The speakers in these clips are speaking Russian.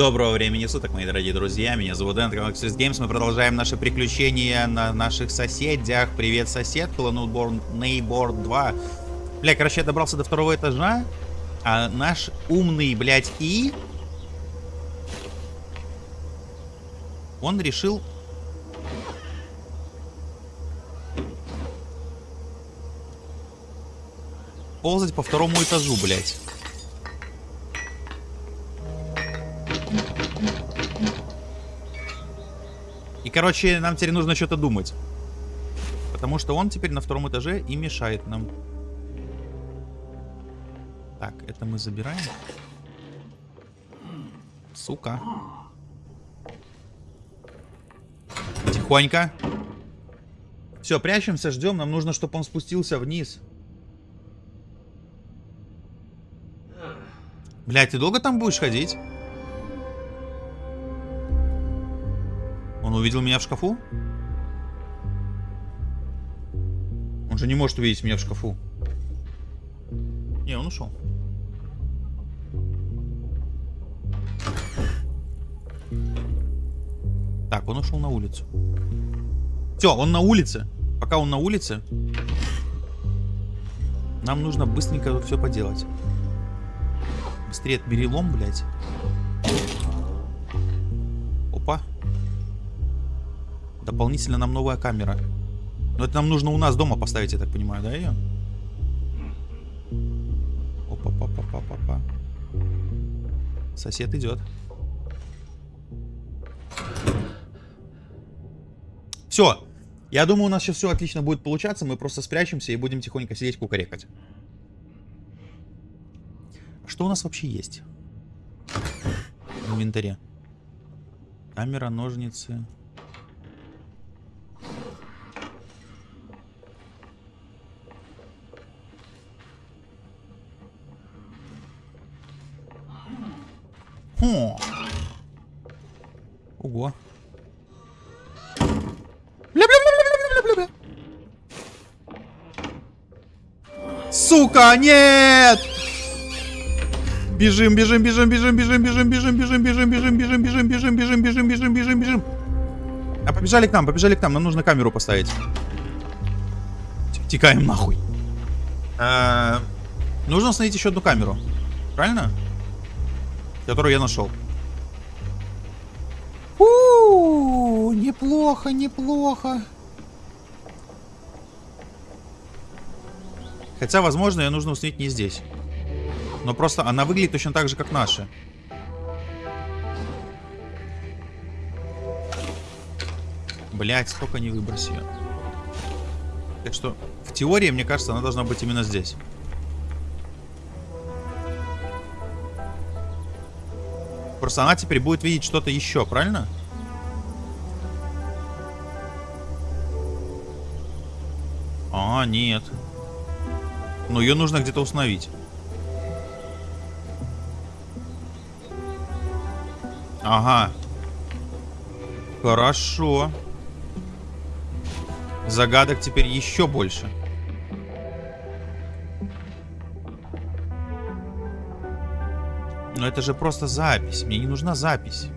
Доброго времени суток, мои дорогие друзья. Меня зовут Дэн, Galaxy Games. Мы продолжаем наши приключения на наших соседях. Привет, сосед. Neighbor, Neighbor 2. Бля, короче, я добрался до второго этажа. А наш умный, блядь, И... Он решил... Ползать по второму этажу, блядь. И, короче, нам теперь нужно что-то думать. Потому что он теперь на втором этаже и мешает нам. Так, это мы забираем. Сука. Тихонько. Все, прячемся, ждем. Нам нужно, чтобы он спустился вниз. Блять, ты долго там будешь ходить? Он увидел меня в шкафу? Он же не может увидеть меня в шкафу. Не, он ушел. Так, он ушел на улицу. Все, он на улице. Пока он на улице, нам нужно быстренько все поделать. Быстрее отбери лом, блядь. Дополнительно нам новая камера. Но это нам нужно у нас дома поставить, я так понимаю, да, ее? Опа-па-па-па-па-па. Сосед идет. Все. Я думаю, у нас сейчас все отлично будет получаться. Мы просто спрячемся и будем тихонько сидеть кукарекать. Что у нас вообще есть? В инвентаре. Камера, ножницы. Ого. Бля-бля-бля-бля-бля-бля-бля. Сука, нет! Бежим, бежим, бежим, бежим, бежим, бежим, бежим, бежим, бежим, бежим, бежим, бежим, бежим, бежим, бежим, бежим, бежим, бежим. А побежали к нам, побежали к нам. Нам нужно камеру поставить. Текаем нахуй. Нужно установить еще одну камеру. Правильно? которую я нашел. Неплохо, неплохо. Хотя, возможно, ее нужно установить не здесь. Но просто она выглядит точно так же, как наши. Блять, сколько не выброси ее. Так что, в теории, мне кажется, она должна быть именно здесь. Просто она теперь будет видеть что-то еще, правильно? А, нет. Но ее нужно где-то установить. Ага. Хорошо. Загадок теперь еще больше. Но это же просто запись. Мне не нужна запись.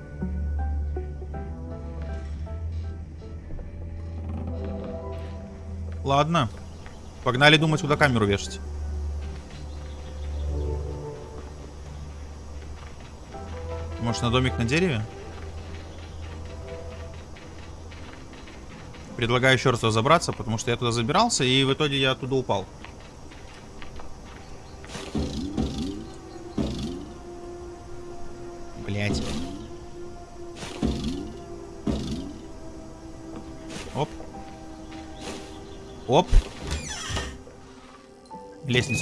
Ладно. Погнали думать, куда камеру вешать. Может, на домик на дереве? Предлагаю еще раз разобраться, потому что я туда забирался, и в итоге я оттуда упал.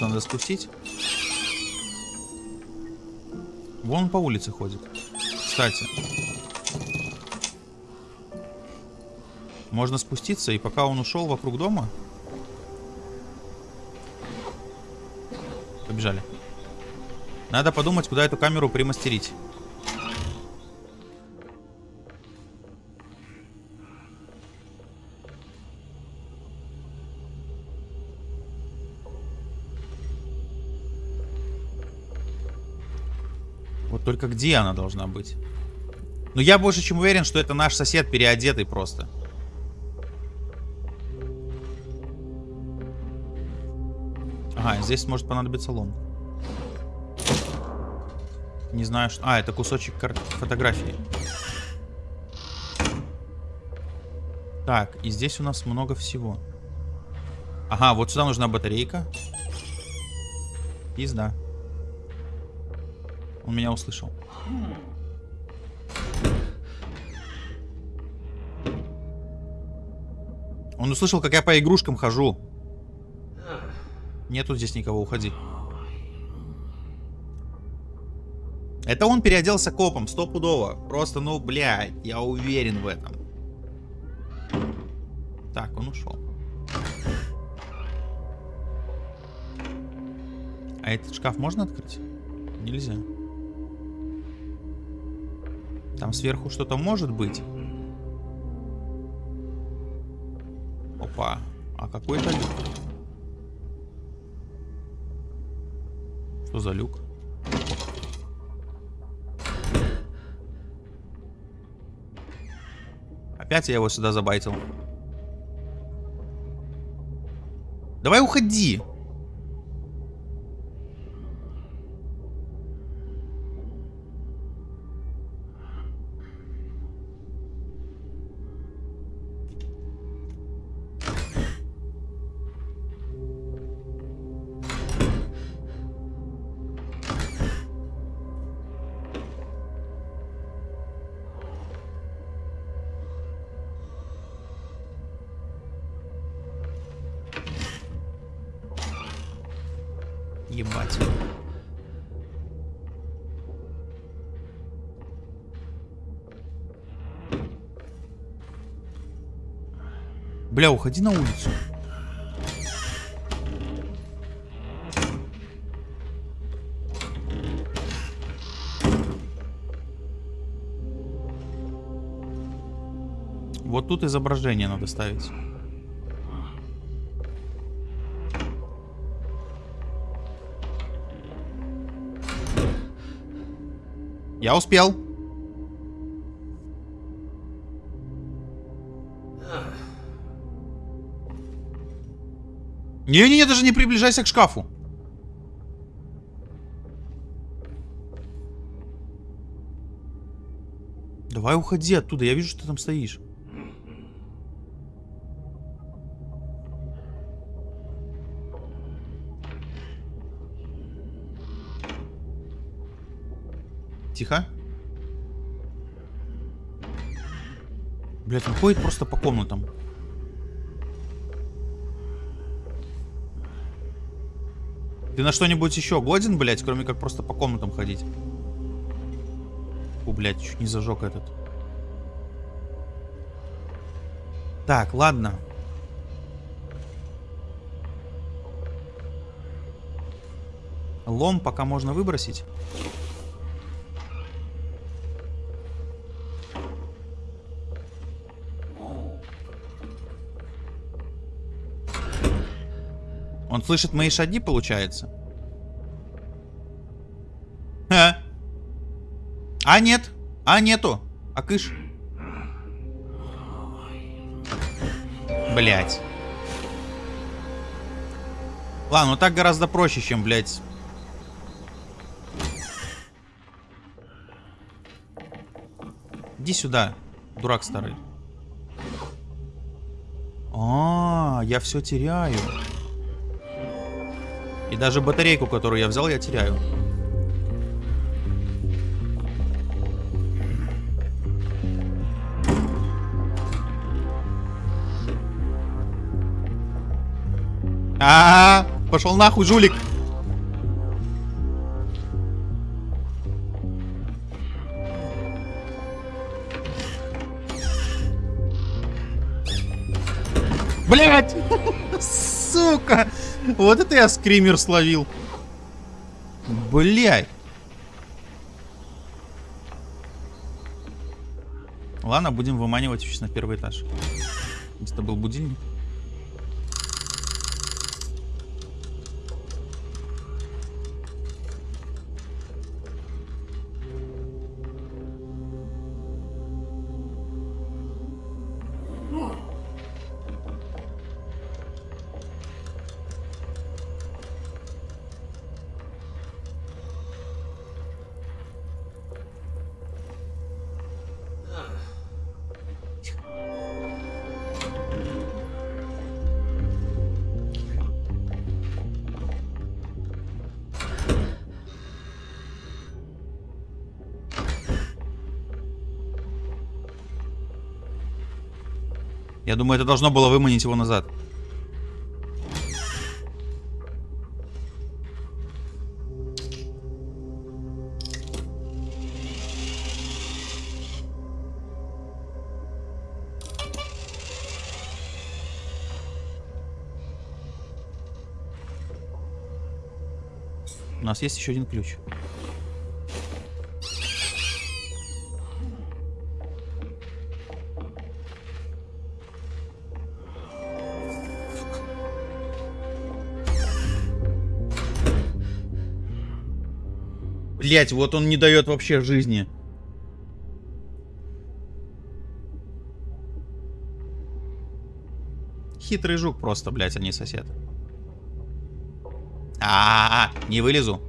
Лестницу надо спустить. Вон он по улице ходит. Кстати. Можно спуститься, и пока он ушел вокруг дома... Побежали. Надо подумать, куда эту камеру примастерить. Вот только где она должна быть? Ну, я больше чем уверен, что это наш сосед переодетый просто. Ага, здесь может понадобиться лом. Не знаю, что... А, это кусочек кар... фотографии. Так, и здесь у нас много всего. Ага, вот сюда нужна батарейка. Пизда. Он меня услышал. Он услышал, как я по игрушкам хожу. Нету здесь никого, уходи. Это он переоделся копом, стопудово. Просто, ну, блядь, я уверен в этом. Так, он ушел. А этот шкаф можно открыть? Нельзя. Там сверху что-то может быть. Опа. А какой это люк? Что за люк? Опять я его сюда забайтил. Давай уходи. Бля, уходи на улицу. Вот тут изображение надо ставить. Я успел. Не-не-не, даже не приближайся к шкафу. Давай уходи оттуда, я вижу, что ты там стоишь. Тихо. Блять, он ходит просто по комнатам. Ты на что-нибудь еще годен, блять, кроме как просто по комнатам ходить? О, блядь, чуть не зажег этот. Так, ладно. Лом пока можно выбросить. Он слышит мои шаги, получается? А? А нет. А нету. А кыш. Блять. Ладно, ну так гораздо проще, чем, блядь. Иди сюда, дурак старый. А, я все теряю. И даже батарейку, которую я взял, я теряю. А, -а, -а пошел нахуй, жулик. Блять! Сука! Вот это я скример словил. Блядь. Ладно, будем выманивать сейчас на первый этаж. Это был будильник. Я думаю, это должно было выманить его назад. У нас есть еще один ключ. Блять, вот он не дает вообще жизни. Хитрый жук просто, блять, а не сосед. А, -а, -а не вылезу.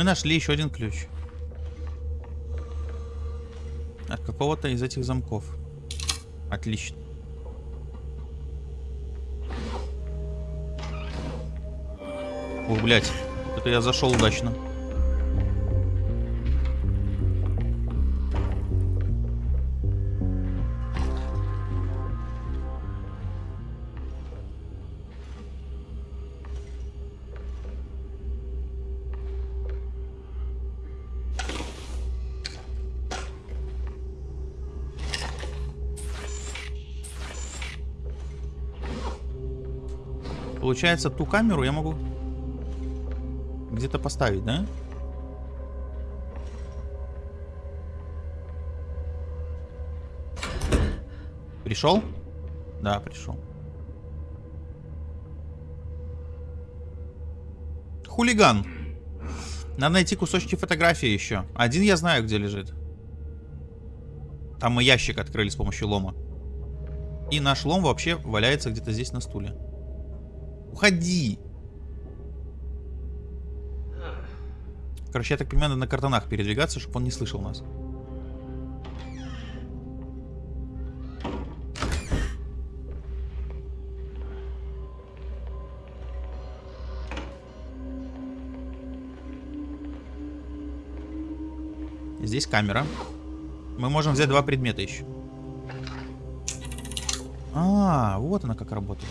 Мы нашли еще один ключ. От какого-то из этих замков. Отлично. Ух, блядь. Это я зашел удачно. Получается, ту камеру я могу где-то поставить, да? Пришел? Да, пришел. Хулиган. Надо найти кусочки фотографии еще. Один я знаю, где лежит. Там мы ящик открыли с помощью лома. И наш лом вообще валяется где-то здесь на стуле. Уходи! Короче, я так понимаю, надо на картонах передвигаться, чтобы он не слышал нас. Здесь камера. Мы можем взять два предмета еще. А, вот она как работает.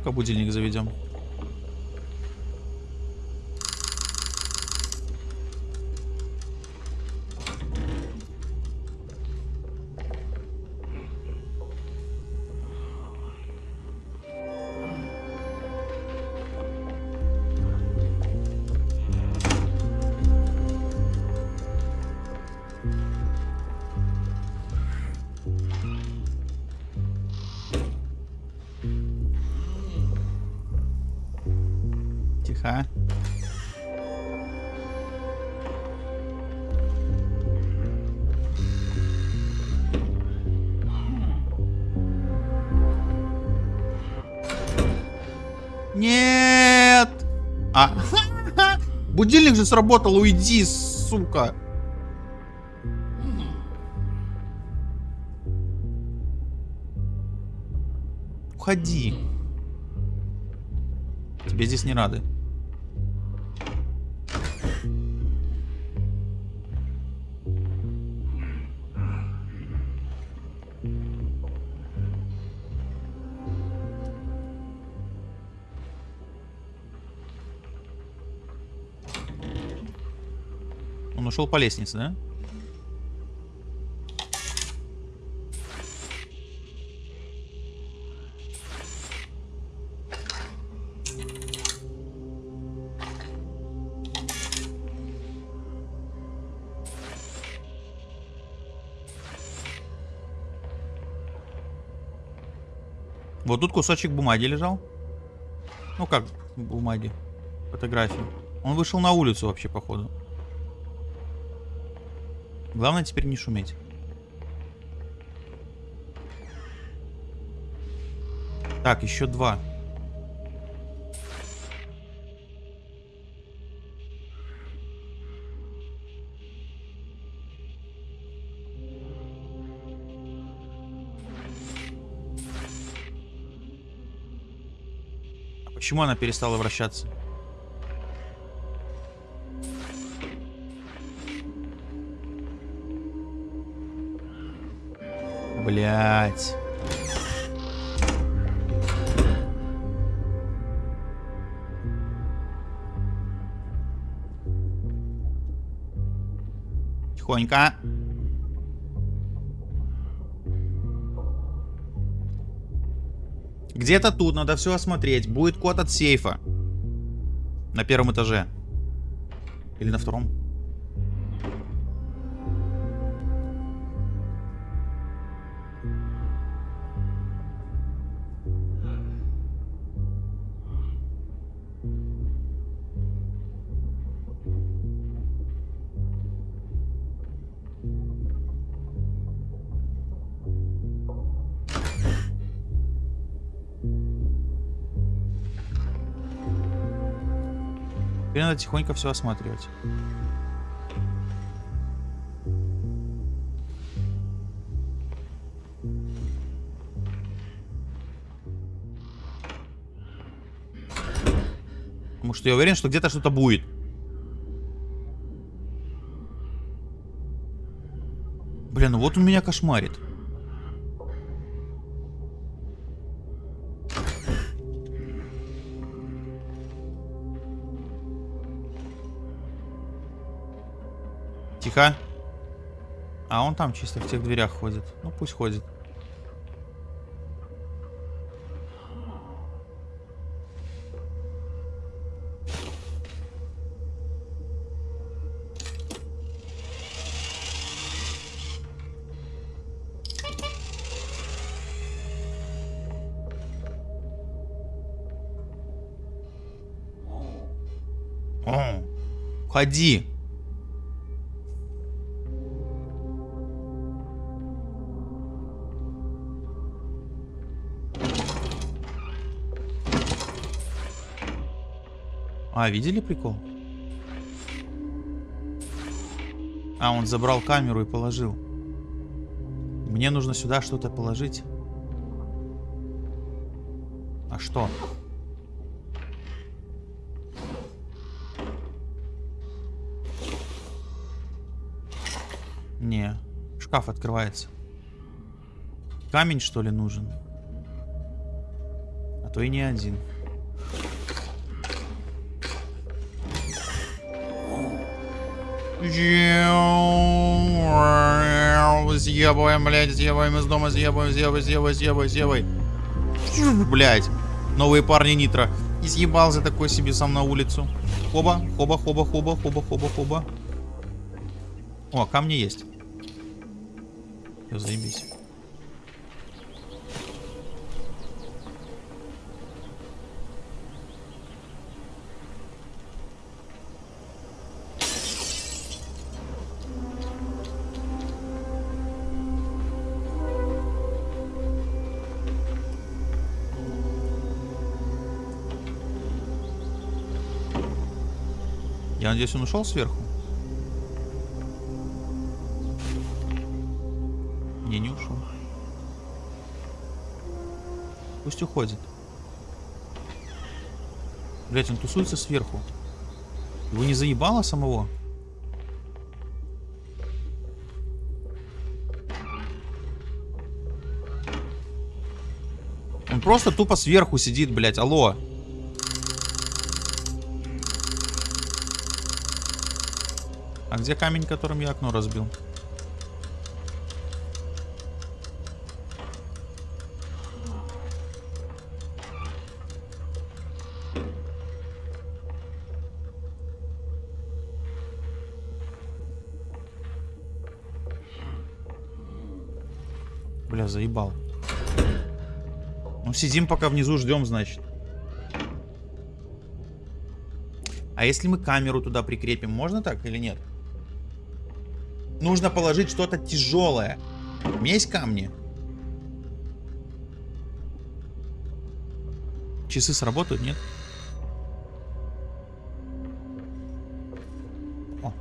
Пойдем-ка будильник заведем. Будильник же сработал, уйди, сука. Уходи. Тебе здесь не рады. Ушел по лестнице, да? Вот тут кусочек бумаги лежал. Ну как бумаги? Фотографии. Он вышел на улицу вообще, походу. Главное теперь не шуметь. Так, еще два. А почему она перестала вращаться? Блять. Тихонько. Где-то тут надо все осмотреть. Будет код от сейфа. На первом этаже. Или на втором? Надо тихонько все осматривать. Потому что я уверен, что где-то что-то будет. Блин, ну вот он меня кошмарит. Тихо. А он там чисто в тех дверях ходит. Ну пусть ходит. О, Ходи. А, видели прикол? А, он забрал камеру и положил. Мне нужно сюда что-то положить. А что? Не, шкаф открывается. Камень, что ли, нужен? А то и не один. Съебываем, блядь, съебываем из дома, съебываем, съебываем, съебываем, съебываем, съебываем. Блядь, новые парни Нитро. И съебался такой себе сам на улицу. Хоба, хоба, хоба, хоба, хоба, хоба, хоба. О, камни есть. Все, заебись. Я надеюсь, он ушел сверху? Не, не ушел. Пусть уходит. Блять, он тусуется сверху. Его не заебало самого? Он просто тупо сверху сидит, блять. Алло. А где камень, которым я окно разбил? Бля, заебал. Ну, сидим пока внизу, ждем, значит. А если мы камеру туда прикрепим, можно так или нет? Нужно положить что-то тяжелое. У меня есть камни. Часы сработают, нет? О.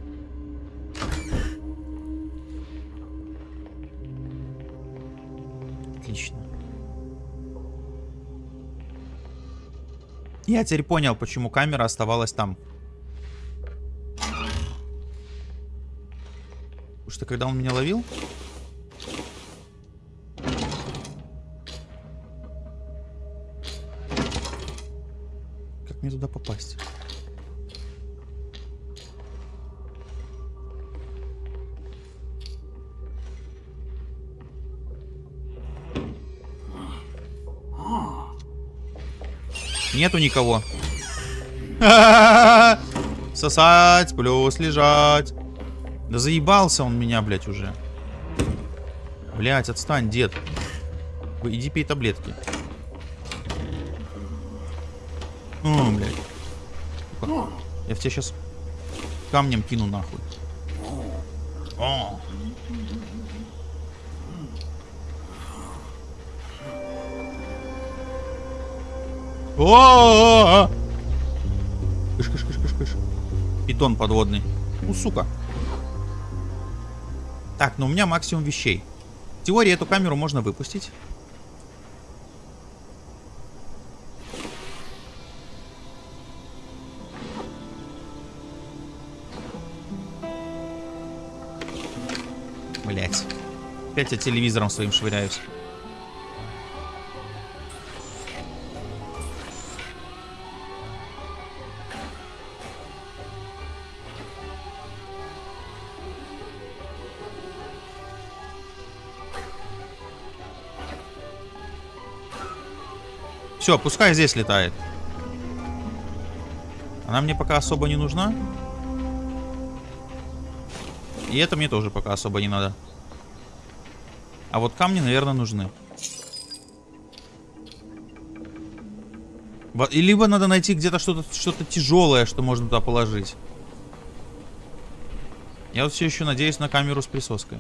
Отлично. Я теперь понял, почему камера оставалась там. Когда он меня ловил... Как мне туда попасть? Нету никого. Сосать плюс лежать. Да заебался он меня, блядь, уже. Блядь, отстань, дед. Иди пей таблетки. О, блядь. Сука. Я в тебя сейчас камнем кину нахуй. О. О! Кыш, кыш, кыш, кыш, кыш. Питон подводный. Ну, сука. Так, ну у меня максимум вещей. В теории эту камеру можно выпустить. Блять. Опять я телевизором своим швыряюсь. Все, пускай здесь летает. Она мне пока особо не нужна. И это мне тоже пока особо не надо. А вот камни, наверное, нужны. И либо надо найти где-то что-то что, -то, тяжелое, что можно туда положить. Я вот все еще надеюсь на камеру с присоской.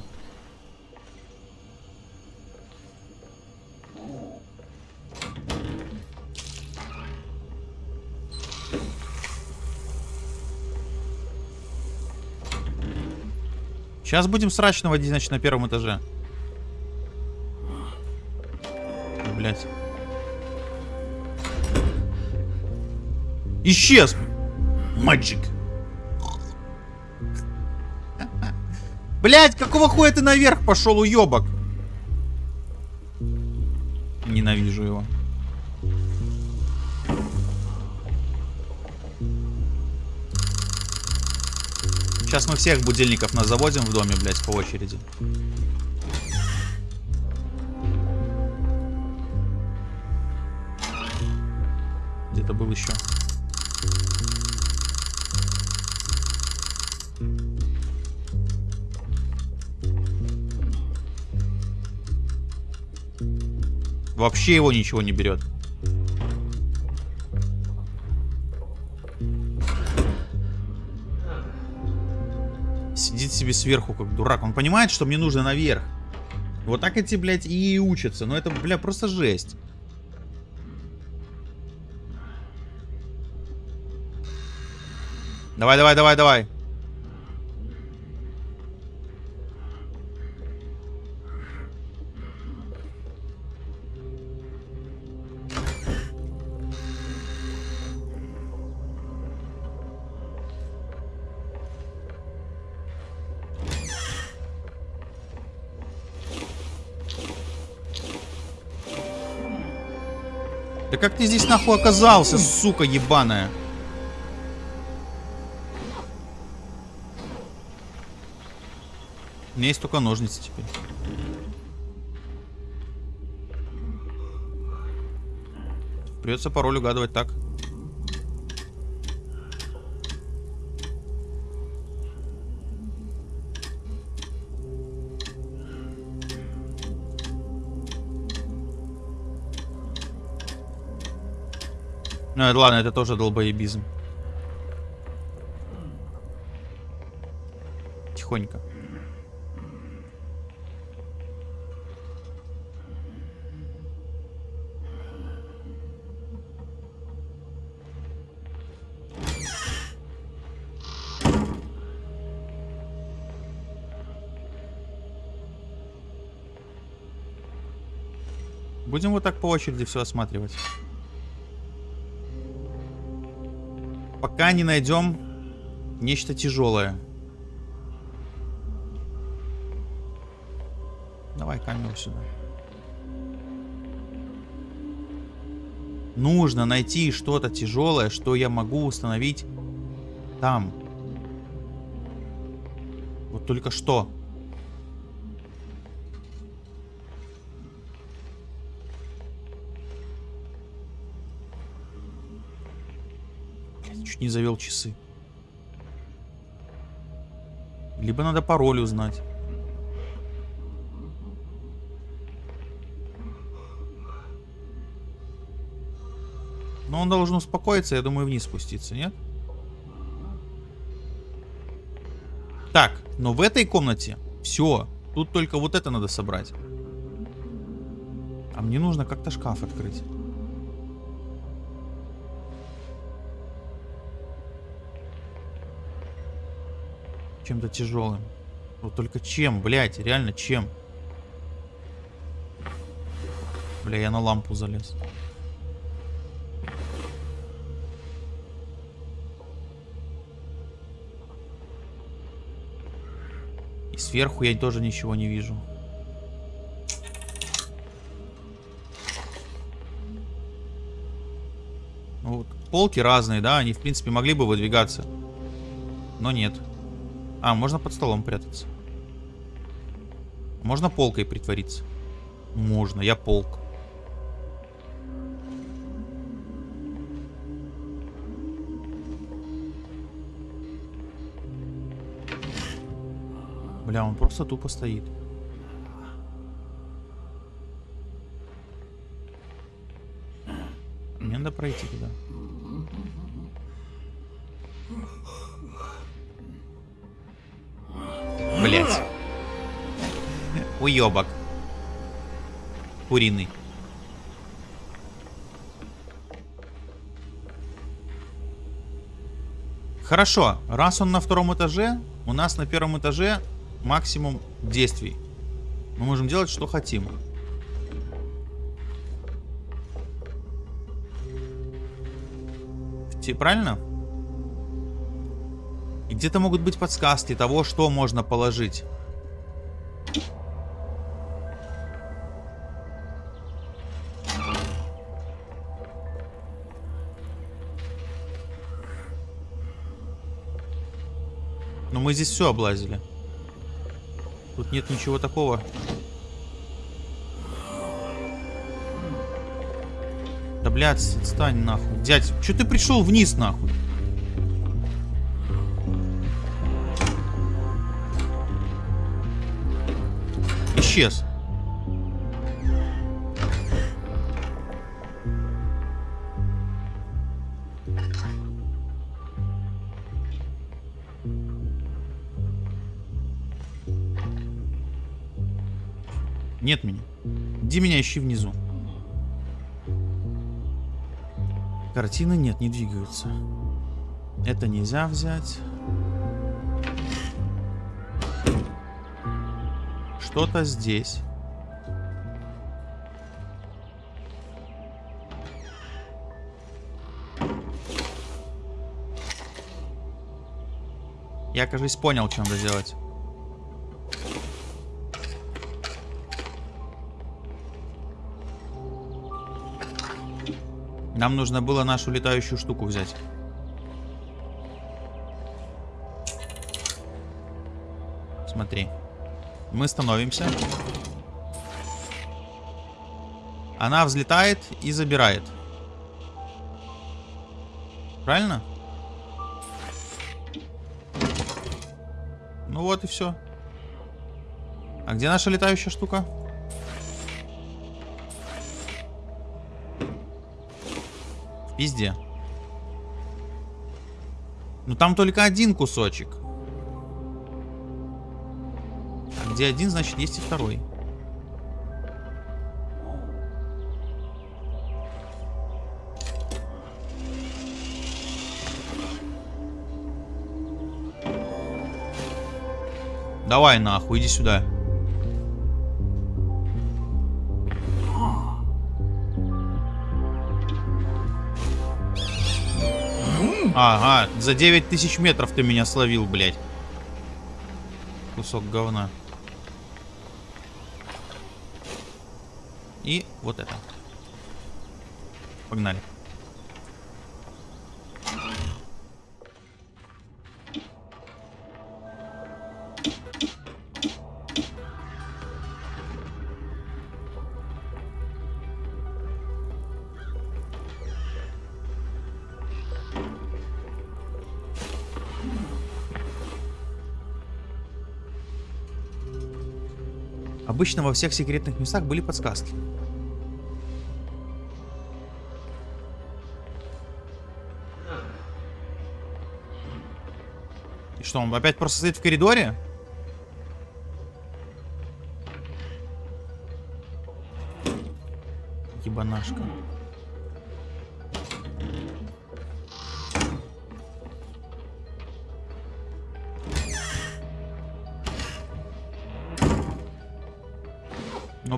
Сейчас будем срач наводить, значит, на первом этаже. Блять. Исчез! Маджик. Блять, какого хуя ты наверх пошел, уебок? Сейчас мы всех будильников нас заводим в доме, блядь, по очереди. Где-то был еще. Вообще его ничего не берет. Сидит себе сверху, как дурак. Он понимает, что мне нужно наверх. Вот так эти, блядь, и учатся. Но это, бля, просто жесть. Давай, давай, давай, давай. Ты здесь нахуй оказался, сука ебаная? У меня есть только ножницы теперь. Придется пароль угадывать так. Ну, ладно, это тоже долбоебизм. Тихонько. Будем вот так по очереди все осматривать. Пока не найдем нечто тяжелое. Давай камеру сюда. Нужно найти что-то тяжелое, что я могу установить там. Вот только что. Не завел часы. Либо надо пароль узнать. Но он должен успокоиться, я думаю, вниз спуститься, нет? Так, но в этой комнате все. Тут только вот это надо собрать. А мне нужно как-то шкаф открыть. Чем-то тяжелым. Вот только чем, блядь, реально чем? Бля, я на лампу залез. Сверху я тоже ничего не вижу. Ну, вот, полки разные, да, они в принципе могли бы выдвигаться. Но нет. А, можно под столом прятаться. Можно полкой притвориться. Можно, я полк. Бля, он просто тупо стоит. Мне надо пройти туда. Блять. Уебок. Куриный. Хорошо, раз он на втором этаже, у нас на первом этаже максимум действий. Мы можем делать, что хотим. Правильно? Где-то могут быть подсказки того, что можно положить. Но мы здесь все облазили. Тут нет ничего такого. Да, блядь, отстань нахуй. Дядь, что ты пришел вниз нахуй? Исчез. Нет меня. Иди меня ищи внизу. Картины нет, не двигаются. Это нельзя взять. Что-то здесь. Я, кажется, понял, что надо делать. Нам нужно было нашу летающую штуку взять. Смотри. Мы становимся. Она взлетает и забирает. Правильно? Ну вот и все. А где наша летающая штука? Везде. Ну там только один кусочек. где один, значит есть и второй. Давай нахуй, иди сюда. Ага, за 9000 метров ты меня словил, блядь. Кусок говна. И вот это. Погнали. Обычно во всех секретных местах были подсказки. И что, он опять просто стоит в коридоре? Ебанашка.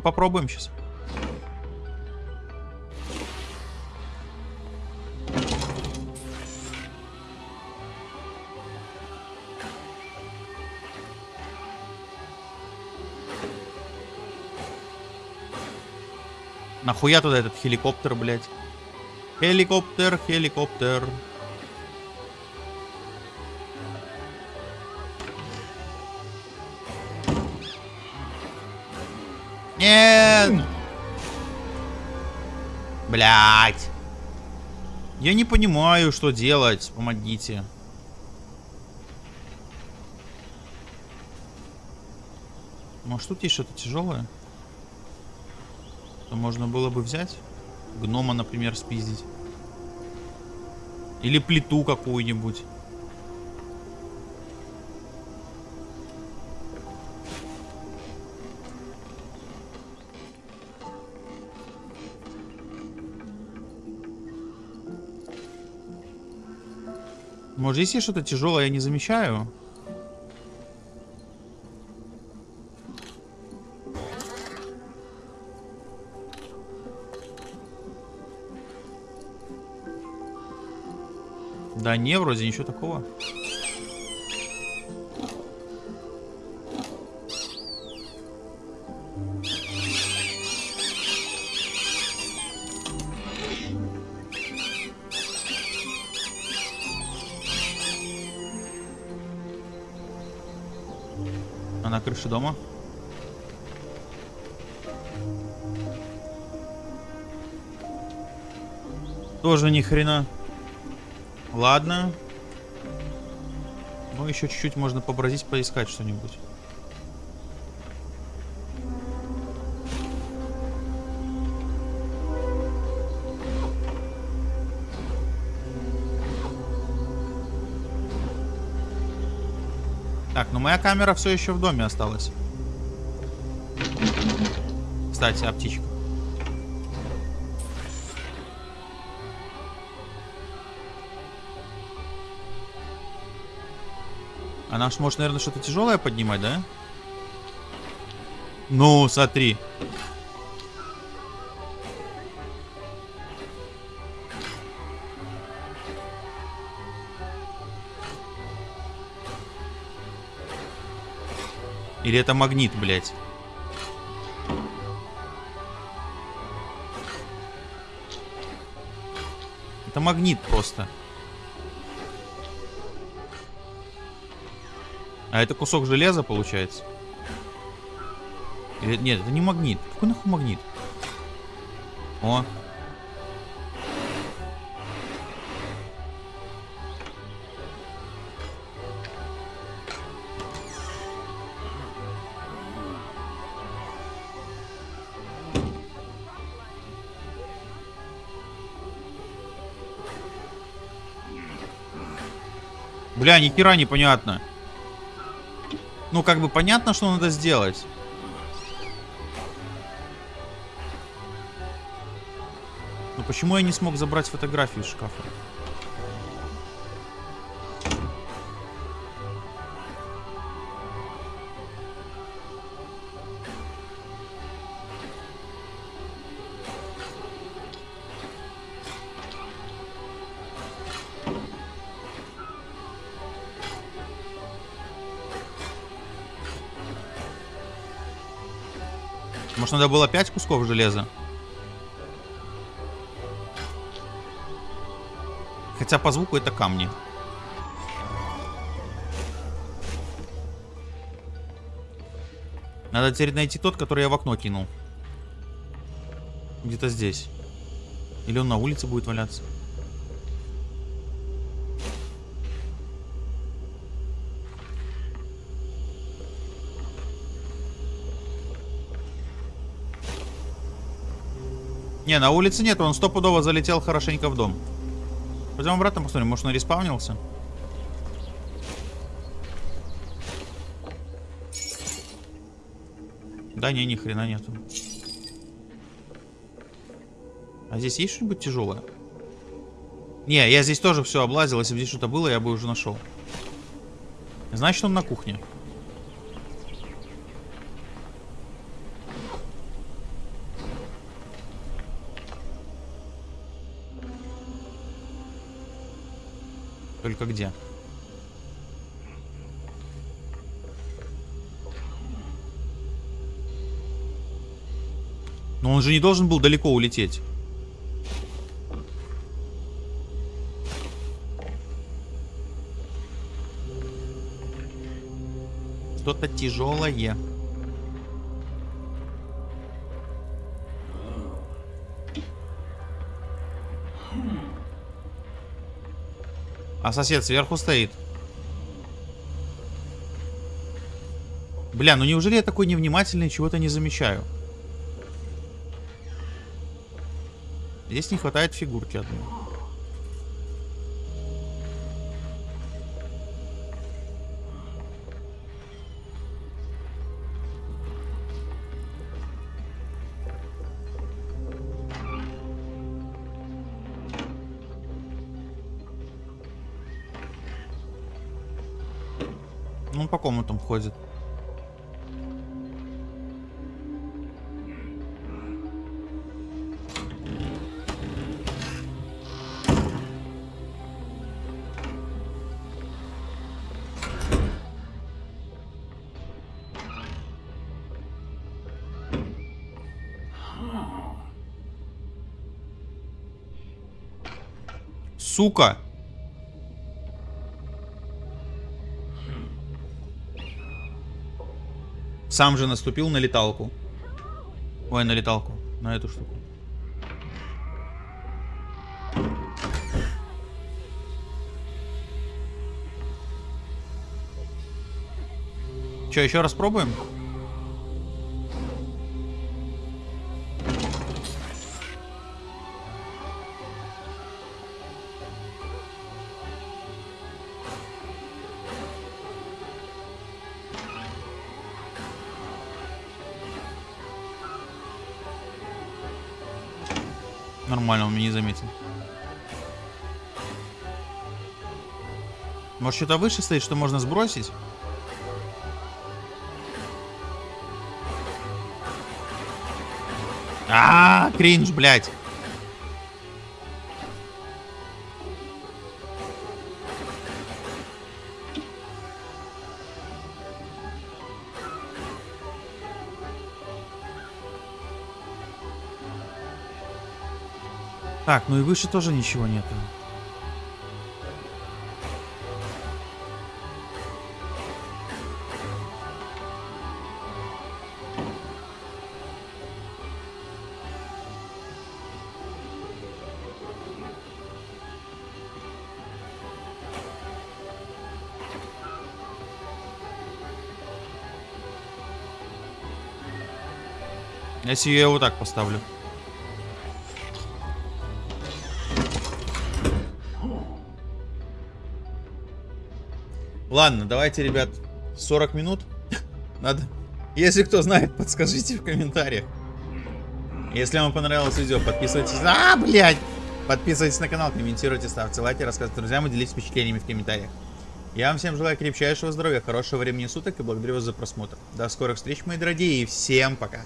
Попробуем сейчас. Нахуя туда этот хеликоптер, блядь? Хеликоптер, хеликоптер. Нет! Блять. Я не понимаю, что делать. Помогите. Может тут есть что-то тяжелое? Что можно было бы взять? Гнома, например, спиздить. Или плиту какую-нибудь. Может, здесь есть что-то тяжелое, я не замечаю? Да не, вроде ничего такого. Дома? Тоже ни хрена. Ладно. Ну, еще чуть-чуть можно побродить, поискать что-нибудь. Моя камера все еще в доме осталась. Кстати, а птичка? Она ж может, наверное, что-то тяжелое поднимать, да? Ну, смотри. Или это магнит, блядь? Это магнит просто. А это кусок железа получается? Или, нет, это не магнит. Какой нахуй магнит? О. Бля, ни хера непонятно. Ну, как бы понятно, что надо сделать. Но почему я не смог забрать фотографию из шкафа? Может, надо было 5 кусков железа? Хотя по звуку это камни. Надо теперь найти тот, который я в окно кинул. Где-то здесь. Или он на улице будет валяться. Не, на улице нет, он стопудово залетел хорошенько в дом. Пойдем обратно посмотрим, может он респаунился? Да не, ни хрена нету. А здесь есть что-нибудь тяжелое? Не, я здесь тоже все облазил. Если бы здесь что-то было, я бы уже нашел. Значит, он на кухне. Только где? Но он же не должен был далеко улететь. Что-то тяжелое. А сосед сверху стоит. Бля, ну неужели я такой невнимательный, чего-то не замечаю? Здесь не хватает фигурки одной. Комнатам ходит. Сука! Сам же наступил на леталку. Ой, на леталку. На эту штуку. Че, еще раз пробуем? Заметил. Может, что-то выше стоит, что можно сбросить? А, -а, -а кринж, блядь. Так, ну и выше тоже ничего нету. Если я его так поставлю. Ладно, давайте, ребят, 40 минут. Надо. Если кто знает, подскажите в комментариях. Если вам понравилось видео, подписывайтесь. А, блядь! Подписывайтесь на канал, комментируйте, ставьте лайки, рассказывайте друзьям и делитесь впечатлениями в комментариях. Я вам всем желаю крепчайшего здоровья, хорошего времени суток и благодарю вас за просмотр. До скорых встреч, мои дорогие, и всем пока.